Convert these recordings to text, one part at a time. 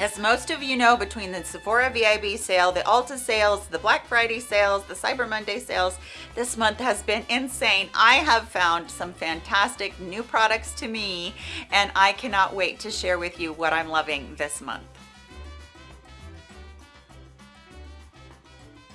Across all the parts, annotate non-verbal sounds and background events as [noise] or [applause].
As most of you know, between the Sephora VIB sale, the Ulta sales, the Black Friday sales, the Cyber Monday sales, this month has been insane. I have found some fantastic new products to me, and I cannot wait to share with you what I'm loving this month.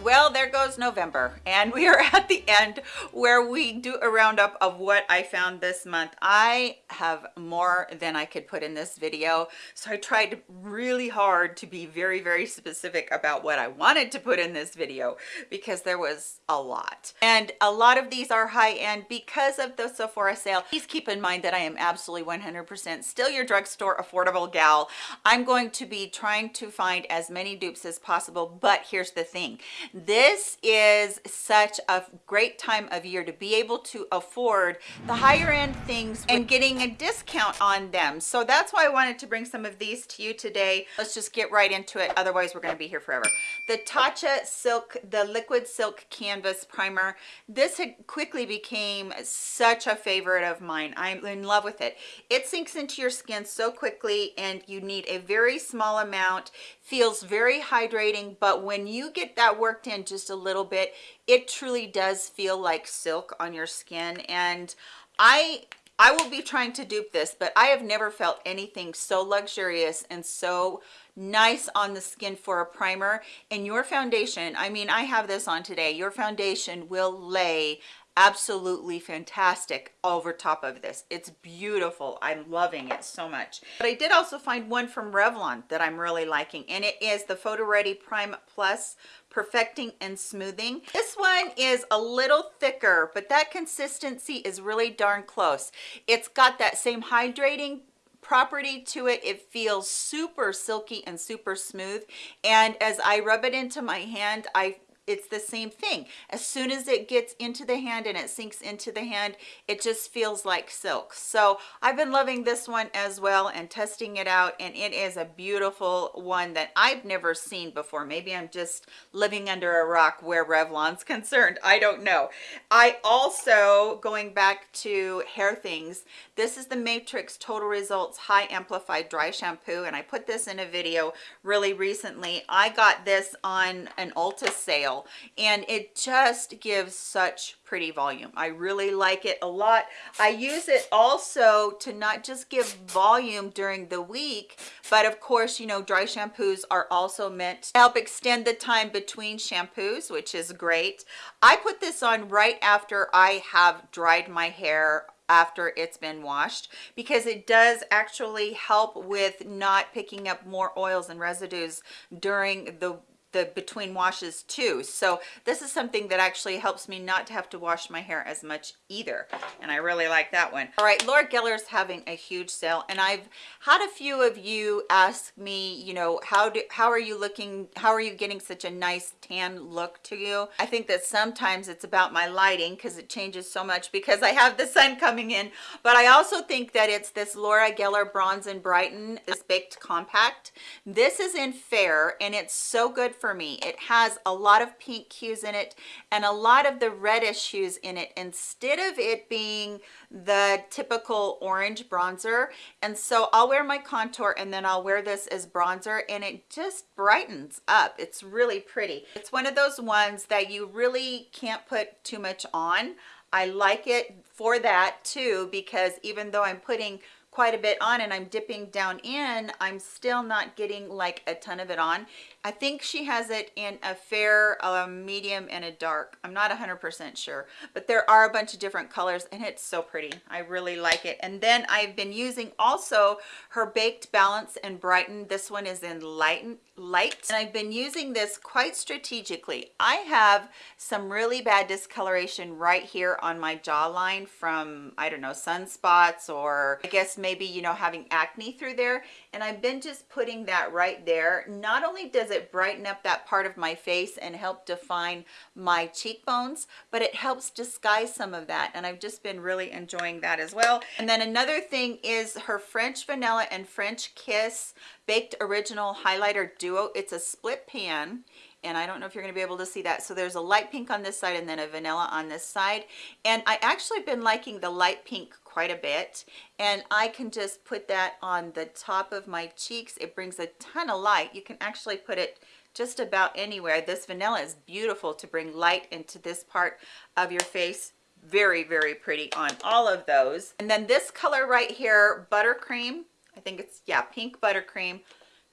Well there goes november and we are [laughs] at the end where we do a roundup of what i found this month. I have more than i could put in this video so i tried really hard to be very very specific about what i wanted to put in this video because there was a lot. And a lot of these are high end because of the sephora sale. Please keep in mind that i am absolutely 100 percent still your drugstore affordable gal. I'm going to be trying to find as many dupes as possible but here's the thing this is such a great time of year to be able to afford the higher end things and getting a discount on them. So that's why i wanted to bring some of these to you today. Let's just get right into it otherwise we're going to be here forever. The tatcha silk the liquid silk canvas primer. This had quickly became such a favorite of mine. I'm in love with it. It sinks into your skin so quickly and you need a very small amount. Feels very hydrating but when you get that in just a little bit. It truly does feel like silk on your skin and i i will be trying to dupe this but i have never felt anything so luxurious and so nice on the skin for a primer. And your foundation i mean i have this on today your foundation will lay absolutely fantastic over top of this. It's beautiful. I'm loving it so much. But i did also find one from revlon that i'm really liking and it is the photo ready prime plus perfecting and smoothing. This one is a little thicker but that consistency is really darn close. It's got that same hydrating property to it. It feels super silky and super smooth. And as i rub it into my hand i it's the same thing. As soon as it gets into the hand and it sinks into the hand it just feels like silk. So i've been loving this one as well and testing it out and it is a beautiful one that i've never seen before. Maybe i'm just living under a rock where revlon's [laughs] concerned. I don't know. I also going back to hair things this is the matrix total results high amplified dry shampoo and i put this in a video really recently. I got this on an ulta sale and it just gives such pretty volume. I really like it a lot. I use it also to not just give volume during the week but of course you know dry shampoos are also meant to help extend the time between shampoos which is great. I put this on right after i have dried my hair after it's been washed because it does actually help with not picking up more oils and residues during the the between washes too. So this is something that actually helps me not to have to wash my hair as much either and i really like that one. All right laura geller's having a huge sale and i've had a few of you ask me you know how do how are you looking how are you getting such a nice tan look to you? I think that sometimes it's about my lighting because it changes so much because i have the sun coming in but i also think that it's this laura geller bronze and brighten this baked compact. This is in fair and it's so good for for me. It has a lot of pink hues in it and a lot of the reddish hues in it instead of it being the typical orange bronzer. And so i'll wear my contour and then i'll wear this as bronzer and it just brightens up. It's really pretty. It's one of those ones that you really can't put too much on. I like it for that too because even though i'm putting quite a bit on and I'm dipping down in, I'm still not getting like a ton of it on. I think she has it in a fair, a medium, and a dark. I'm not 100% sure, but there are a bunch of different colors and it's so pretty. I really like it. And then I've been using also her Baked Balance and Brighten. This one is in light, light. And I've been using this quite strategically. I have some really bad discoloration right here on my jawline from, I don't know, sunspots or I guess maybe you know having acne through there. And I've been just putting that right there. Not only does it brighten up that part of my face and help define my cheekbones but it helps disguise some of that. And I've just been really enjoying that as well. And then another thing is her French vanilla and French kiss baked original highlighter duo. It's a split pan and I don't know if you're going to be able to see that. So there's a light pink on this side and then a vanilla on this side. And I actually been liking the light pink quite a bit and I can just put that on the top of my cheeks. It brings a ton of light. You can actually put it just about anywhere. This vanilla is beautiful to bring light into this part of your face. Very very pretty on all of those. And then this color right here buttercream. I think it's yeah pink buttercream.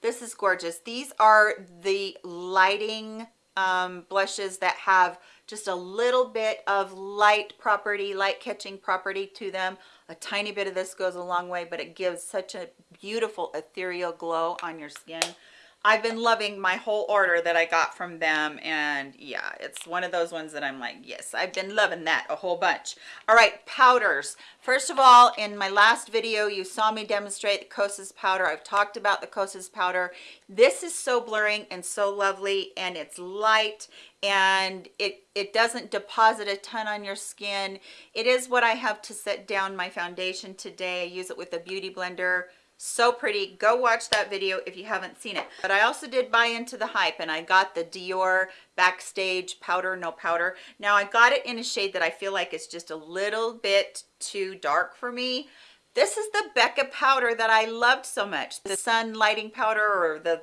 This is gorgeous. These are the lighting um, blushes that have just a little bit of light property light catching property to them. A tiny bit of this goes a long way but it gives such a beautiful ethereal glow on your skin I've been loving my whole order that I got from them and yeah it's one of those ones that I'm like yes I've been loving that a whole bunch. All right powders. First of all in my last video you saw me demonstrate the Kosas powder. I've talked about the Kosas powder. This is so blurring and so lovely and it's light and it it doesn't deposit a ton on your skin. It is what I have to set down my foundation today. I use it with a beauty blender so pretty. Go watch that video if you haven't seen it. But i also did buy into the hype and i got the dior backstage powder no powder. Now i got it in a shade that i feel like it's just a little bit too dark for me. This is the becca powder that i loved so much. The sun lighting powder or the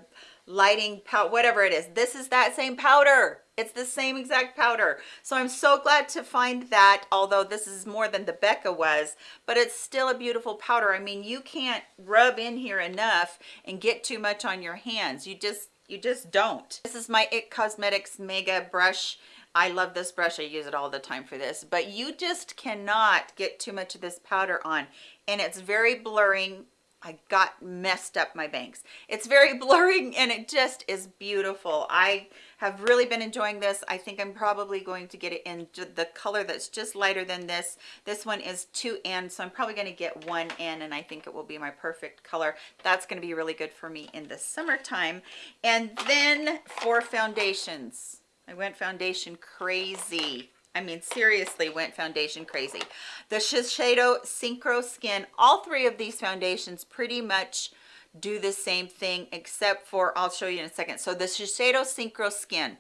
lighting powder whatever it is. This is that same powder. It's the same exact powder. So i'm so glad to find that although this is more than the becca was but it's still a beautiful powder. I mean you can't rub in here enough and get too much on your hands. You just you just don't. This is my it cosmetics mega brush. I love this brush. I use it all the time for this, but you just cannot get too much of this powder on. And it's very blurring I got messed up my banks. It's very [laughs] blurring and it just is beautiful. I have really been enjoying this. I think I'm probably going to get it in the color that's just lighter than this. This one is 2N, so I'm probably going to get 1N and I think it will be my perfect color. That's going to be really good for me in the summertime. And then for foundations, I went foundation crazy I mean, seriously went foundation crazy. The Shiseido Synchro Skin, all three of these foundations pretty much do the same thing except for, I'll show you in a second. So the Shiseido Synchro Skin,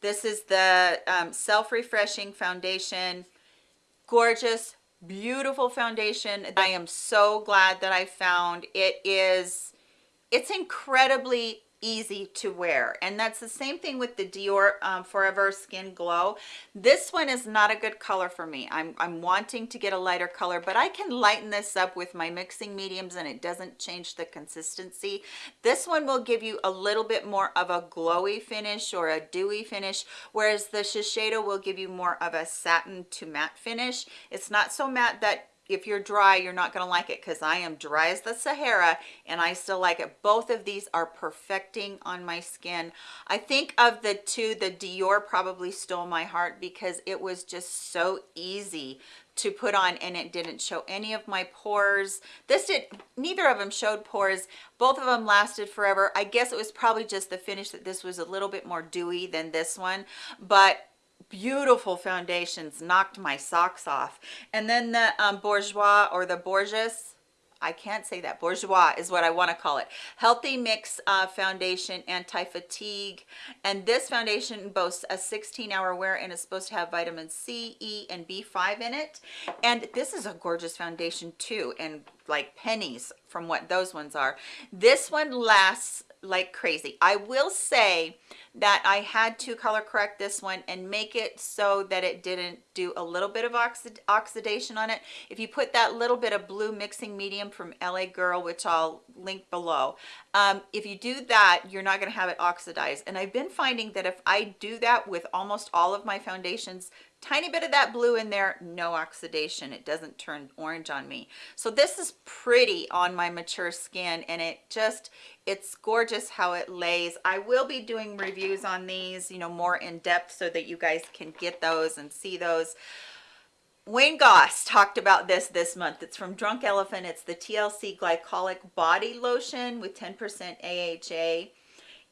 this is the um, self-refreshing foundation, gorgeous, beautiful foundation. I am so glad that I found. It is, it's incredibly easy to wear. And that's the same thing with the Dior um, Forever Skin Glow. This one is not a good color for me. I'm, I'm wanting to get a lighter color but I can lighten this up with my mixing mediums and it doesn't change the consistency. This one will give you a little bit more of a glowy finish or a dewy finish whereas the Shiseido will give you more of a satin to matte finish. It's not so matte that if you're dry you're not going to like it because i am dry as the sahara and i still like it. Both of these are perfecting on my skin. I think of the two the dior probably stole my heart because it was just so easy to put on and it didn't show any of my pores. This did neither of them showed pores. Both of them lasted forever. I guess it was probably just the finish that this was a little bit more dewy than this one but beautiful foundations knocked my socks off and then the um, bourjois or the Bourjois I can't say that. bourgeois is what I want to call it. Healthy Mix uh, Foundation Anti-Fatigue. And this foundation boasts a 16-hour wear and is supposed to have vitamin C, E, and B5 in it. And this is a gorgeous foundation too, and like pennies from what those ones are. This one lasts like crazy. I will say that I had to color correct this one and make it so that it didn't do a little bit of oxid oxidation on it. If you put that little bit of blue mixing medium from LA Girl, which I'll link below, um, if you do that, you're not going to have it oxidize. And I've been finding that if I do that with almost all of my foundations, tiny bit of that blue in there no oxidation. It doesn't turn orange on me. So this is pretty on my mature skin and it just it's gorgeous how it lays. I will be doing reviews on these you know more in depth so that you guys can get those and see those. Wayne Goss talked about this this month. It's from Drunk Elephant. It's the TLC Glycolic Body Lotion with 10% AHA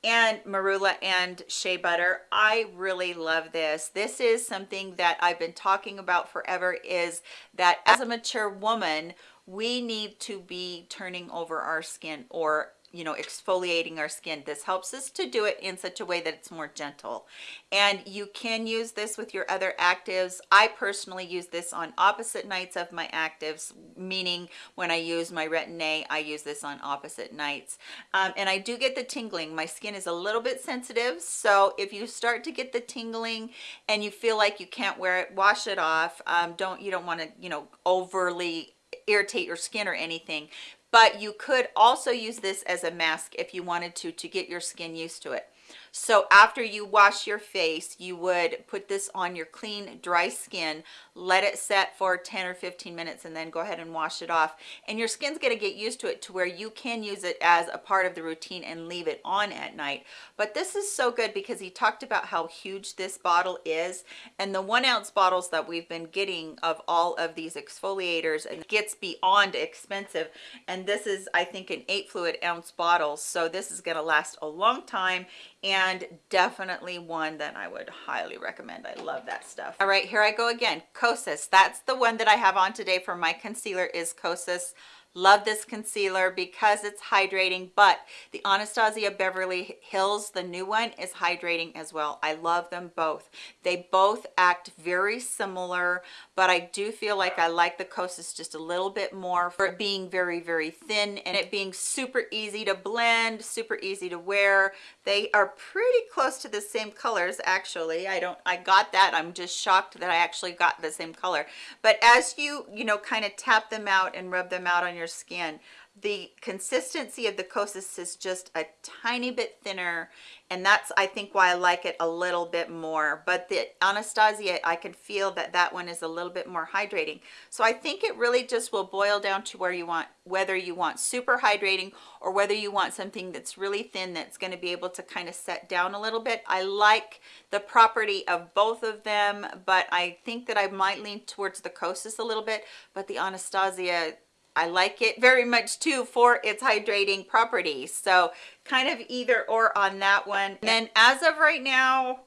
and marula and shea butter. I really love this. This is something that i've been talking about forever is that as a mature woman we need to be turning over our skin or you know exfoliating our skin. This helps us to do it in such a way that it's more gentle. And you can use this with your other actives. I personally use this on opposite nights of my actives meaning when i use my retin-a i use this on opposite nights. Um, and i do get the tingling. My skin is a little bit sensitive so if you start to get the tingling and you feel like you can't wear it wash it off. Um, don't you don't want to you know overly irritate your skin or anything but you could also use this as a mask if you wanted to to get your skin used to it so after you wash your face you would put this on your clean dry skin let it set for 10 or 15 minutes and then go ahead and wash it off. And your skin's going to get used to it to where you can use it as a part of the routine and leave it on at night. But this is so good because he talked about how huge this bottle is and the one ounce bottles that we've been getting of all of these exfoliators and gets beyond expensive. And this is i think an eight fluid ounce bottle. So this is going to last a long time and definitely one that I would highly recommend. I love that stuff. All right, here I go again. Kosas. That's the one that I have on today for my concealer is Kosas love this concealer because it's hydrating but the anastasia beverly hills the new one is hydrating as well. I love them both. They both act very similar but i do feel like i like the kosas just a little bit more for it being very very thin and it being super easy to blend super easy to wear. They are pretty close to the same colors actually. I don't i got that. I'm just shocked that i actually got the same color. But as you you know kind of tap them out and rub them out on your your skin. The consistency of the Kosas is just a tiny bit thinner and that's I think why I like it a little bit more. But the Anastasia I can feel that that one is a little bit more hydrating. So I think it really just will boil down to where you want whether you want super hydrating or whether you want something that's really thin that's going to be able to kind of set down a little bit. I like the property of both of them but I think that I might lean towards the Kosas a little bit. But the Anastasia I like it very much too for its hydrating properties. So kind of either or on that one. And then as of right now,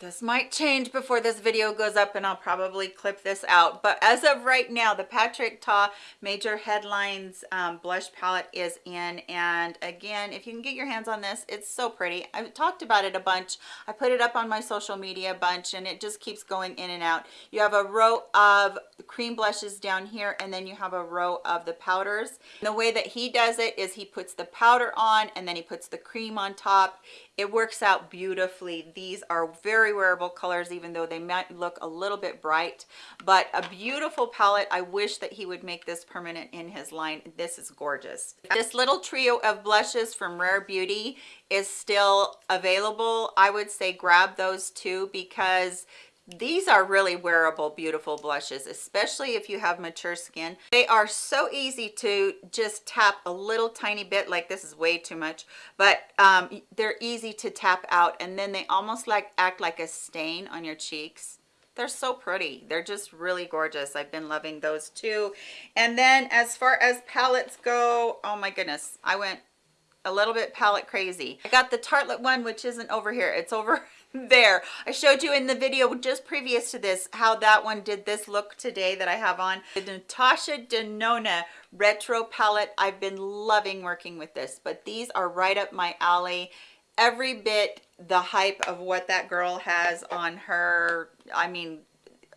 this might change before this video goes up and I'll probably clip this out. But as of right now, the Patrick Ta Major Headlines um, blush palette is in. And again, if you can get your hands on this, it's so pretty. I've talked about it a bunch. I put it up on my social media a bunch and it just keeps going in and out. You have a row of cream blushes down here and then you have a row of the powders. And the way that he does it is he puts the powder on and then he puts the cream on top it works out beautifully. These are very wearable colors even though they might look a little bit bright. But a beautiful palette. I wish that he would make this permanent in his line. This is gorgeous. This little trio of blushes from rare beauty is still available. I would say grab those two because these are really wearable beautiful blushes especially if you have mature skin. They are so easy to just tap a little tiny bit like this is way too much but um, they're easy to tap out and then they almost like act like a stain on your cheeks. They're so pretty. They're just really gorgeous. I've been loving those too. And then as far as palettes go oh my goodness i went a little bit palette crazy. I got the Tartelette one which isn't over here. It's over there. I showed you in the video just previous to this how that one did this look today that i have on. The natasha denona retro palette. I've been loving working with this but these are right up my alley. Every bit the hype of what that girl has on her i mean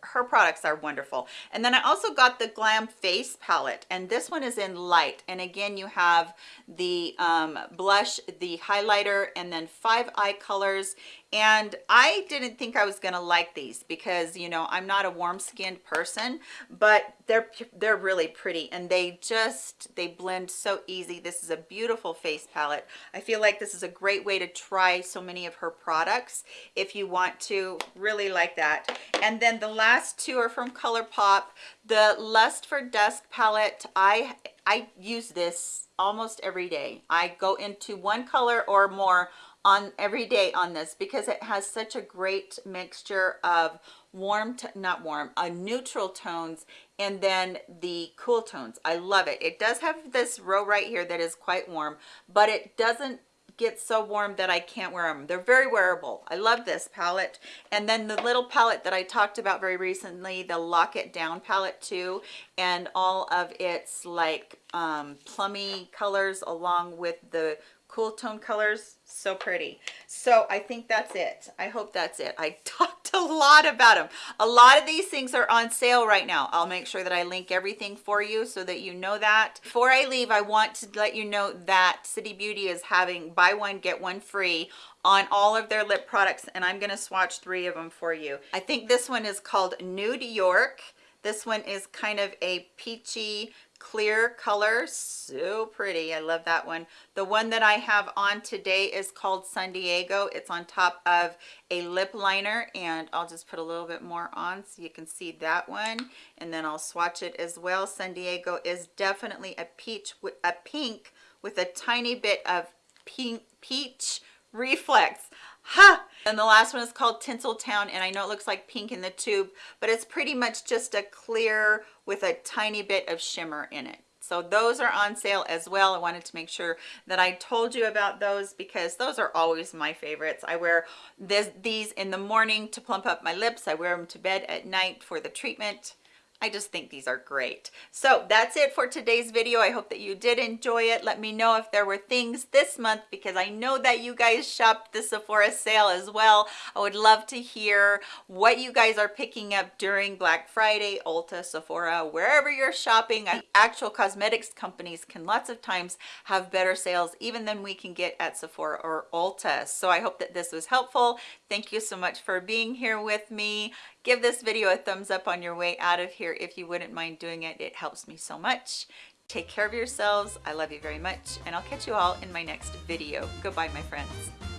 her products are wonderful. And then i also got the glam face palette and this one is in light. And again you have the um, blush the highlighter and then five eye colors and I didn't think I was gonna like these because you know I'm not a warm skinned person but they're they're really pretty and they just they blend so easy. This is a beautiful face palette. I feel like this is a great way to try so many of her products if you want to. Really like that. And then the last two are from ColourPop. The Lust for Dusk palette I I use this almost every day. I go into one color or more on every day on this because it has such a great mixture of warm not warm a uh, neutral tones and then the cool tones i love it it does have this row right here that is quite warm but it doesn't get so warm that I can't wear them. They're very wearable. I love this palette. And then the little palette that I talked about very recently, the Lock It Down palette too, and all of its like um, plummy colors along with the cool tone colors so pretty. So i think that's it. I hope that's it. I [laughs] talked a lot about them a lot of these things are on sale right now. I'll make sure that i link everything for you so that you know that. Before i leave i want to let you know that city beauty is having buy one get one free on all of their lip products and i'm going to swatch three of them for you. I think this one is called nude york. This one is kind of a peachy clear color so pretty i love that one. The one that i have on today is called san diego. It's on top of a lip liner and i'll just put a little bit more on so you can see that one and then i'll swatch it as well. San diego is definitely a peach with a pink with a tiny bit of pink peach reflex ha! And the last one is called tinseltown and i know it looks like pink in the tube but it's pretty much just a clear with a tiny bit of shimmer in it. So those are on sale as well. I wanted to make sure that i told you about those because those are always my favorites. I wear this these in the morning to plump up my lips. I wear them to bed at night for the treatment I just think these are great. So that's it for today's video. I hope that you did enjoy it. Let me know if there were things this month because I know that you guys shopped the Sephora sale as well. I would love to hear what you guys are picking up during Black Friday, Ulta, Sephora, wherever you're shopping. Actual cosmetics companies can lots of times have better sales even than we can get at Sephora or Ulta. So I hope that this was helpful. Thank you so much for being here with me give this video a thumbs up on your way out of here if you wouldn't mind doing it. It helps me so much. Take care of yourselves. I love you very much and i'll catch you all in my next video. Goodbye my friends